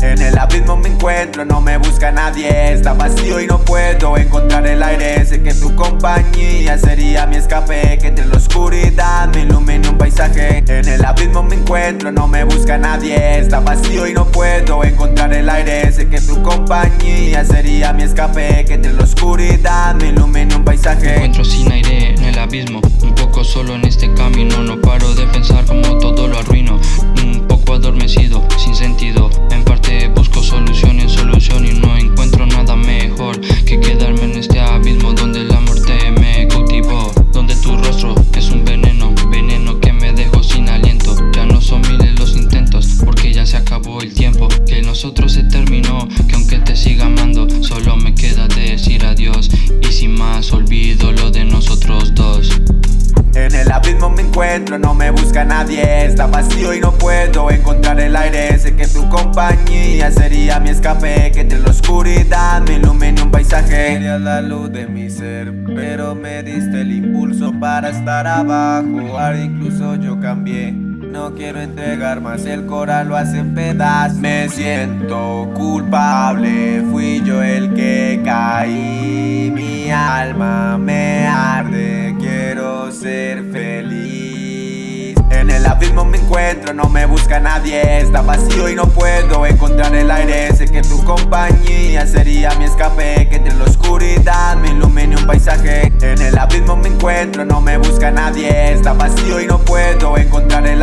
En el abismo me encuentro, no me busca nadie Está vacío y no puedo encontrar el aire. Sé que tu compañía sería mi escape Que entre la oscuridad me ilumina en el abismo me encuentro, no me busca nadie. Está vacío y no puedo encontrar el aire. Sé que tu compañía sería mi escape. Que entre la oscuridad me ilumine un Me paisaje encuentro sin aire en el abismo Un poco solo en tiempo Que nosotros se terminó Que aunque te siga amando Solo me queda decir adiós Y sin más olvido lo de nosotros dos. En el abismo me encuentro, no me busca nadie Está vacío y no puedo encontrar el aire. Sé que tu compañía sería mi escape Que entre la oscuridad me ilumine un paisaje. Eres la luz de mi ser Pero me diste el impulso para estar abajo. Ahora incluso yo cambié no quiero entregar más, el coral lo hace en pedazos. Me siento culpable, fui yo el que caí. Mi alma me arde, quiero ser feliz. En el abismo me encuentro, no me busca nadie Está vacío y no puedo encontrar el aire. Sé que tu compañía sería mi escape Que entre la oscuridad me ilumine un paisaje. En el abismo me encuentro, no me busca nadie Está vacío y no puedo encontrar el